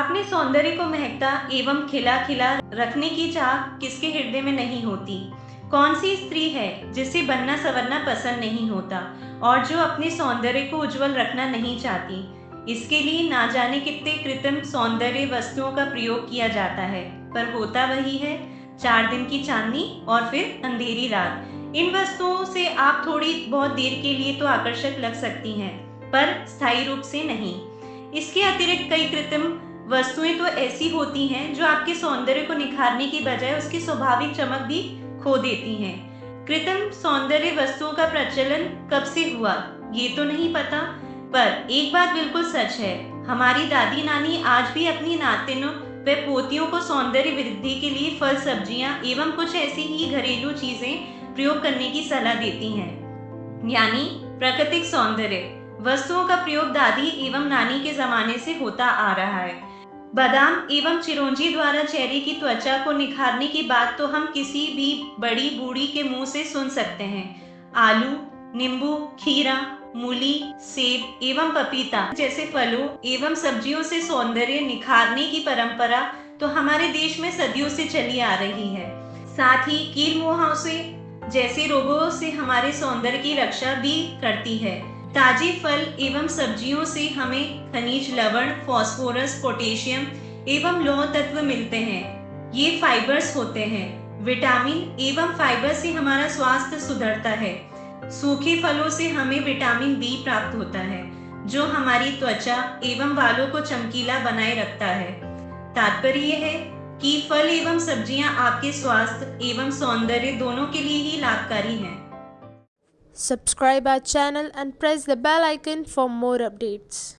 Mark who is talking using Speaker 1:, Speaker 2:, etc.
Speaker 1: अपने सौंदर्य को महकता एवं खिला खिला रखने की चाह किसके हृदय में नहीं होती? कौन सी स्त्री है जिसे बनना सवरना पसंद नहीं होता और जो अपने सौंदर्य को उज्जवल रखना नहीं चाहती? इसके लिए ना जाने कितने कृत्रिम सौंदर्य वस्तुओं का प्रयोग किया जाता है, पर होता वही है। चार दिन की चांदनी और फिर अंधेरी रात। इन वस्तुओं से आप थोड़ी बहुत देर के लिए तो आकर्षक लग सकती हैं, पर स्थायी रूप से नहीं। इसके अतिरिक्त कई कृत्रिम वस्तुएँ तो ऐसी होती हैं जो आपके सौंदर्य को निखारने की बजाय उसकी स्वाभाविक चमक भी खो देती हैं। कृत्रिम सौंदर्य वस्तुओं का प्रचलन कब से हुआ? ये तो नहीं पता, पर एक बात बिल्कुल सच है। हमारी दादी नानी आज भी अपनी नातिनों व पोतियों को सौंदर्य वृद्धि के लिए फल, सब्ज़ियाँ एवं कुछ ऐसी ही घरेलू चीज़ें प्रयोग करने की सलाह देती हैं। यानी प्राकृतिक सौंदर्य, वस्तुओं का प्रयोग दादी एवं नानी के जमाने से होता आ रहा है। बादाम एवं चिरौंजी द्वारा चेहरे की त्वचा को निखारने की बात तो हम किसी भी बड़ी बूढ़ी के मुँह से सुन सकते हैं। आलू, नींबू, खीरा, मूली, सेब एवं पपीता जैसे फलों एवं सब्जियों से सौंदर्य निखारने की परंपरा तो हमारे देश में सदियों से चली आ रही है। साथ ही कील मुहाव से जैसे रोगों से हमारे सौंदर्य की रक्षा भी करती है। ताजे फल एवं सब्जियों से हमें खनिज लवण फास्फोरस पोटेशियम एवं लौह तत्व मिलते हैं। ये फाइबर्स होते हैं। विटामिन एवं फाइबर से हमारा स्वास्थ्य सुधरता है। सूखे फलों से हमें विटामिन बी प्राप्त होता है, जो हमारी त्वचा एवं बालों को चमकीला बनाए रखता है। तात्पर्य है कि फल एवं सब्ज़ियाँ आपके स्वास्थ्य एवं सौंदर्य दोनों के लिए ही लाभकारी हैं।
Speaker 2: Subscribe our channel and press the bell icon for more updates.